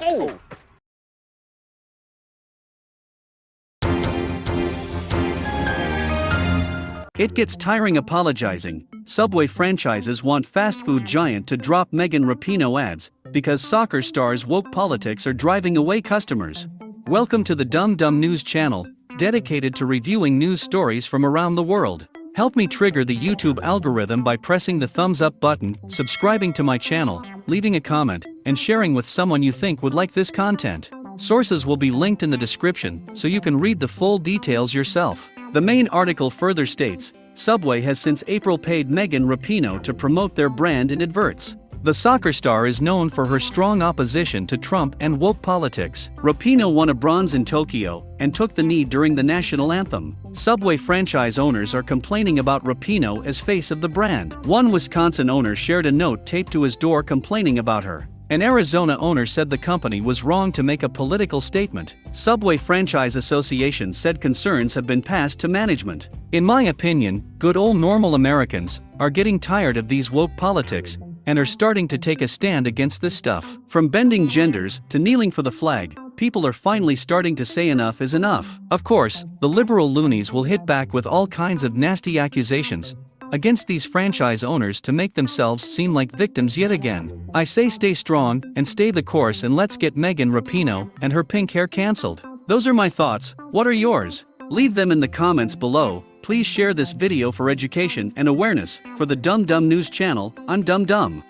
Oh! It gets tiring apologizing. Subway franchises want fast food giant to drop Megan Rapinoe ads because soccer stars woke politics are driving away customers. Welcome to the Dumb Dumb News channel, dedicated to reviewing news stories from around the world. Help me trigger the YouTube algorithm by pressing the thumbs up button, subscribing to my channel, leaving a comment, and sharing with someone you think would like this content. Sources will be linked in the description so you can read the full details yourself. The main article further states Subway has since April paid Megan Rapinoe to promote their brand in adverts. The soccer star is known for her strong opposition to Trump and woke politics. Rapinoe won a bronze in Tokyo and took the knee during the national anthem. Subway franchise owners are complaining about Rapinoe as face of the brand. One Wisconsin owner shared a note taped to his door complaining about her. An Arizona owner said the company was wrong to make a political statement. Subway Franchise Association said concerns have been passed to management. In my opinion, good old normal Americans are getting tired of these woke politics and are starting to take a stand against this stuff. From bending genders to kneeling for the flag, people are finally starting to say enough is enough. Of course, the liberal loonies will hit back with all kinds of nasty accusations, against these franchise owners to make themselves seem like victims yet again. I say stay strong and stay the course and let's get Megan Rapinoe and her pink hair cancelled. Those are my thoughts, what are yours? Leave them in the comments below, please share this video for education and awareness, for the Dumb Dumb News channel, I'm Dumb Dumb.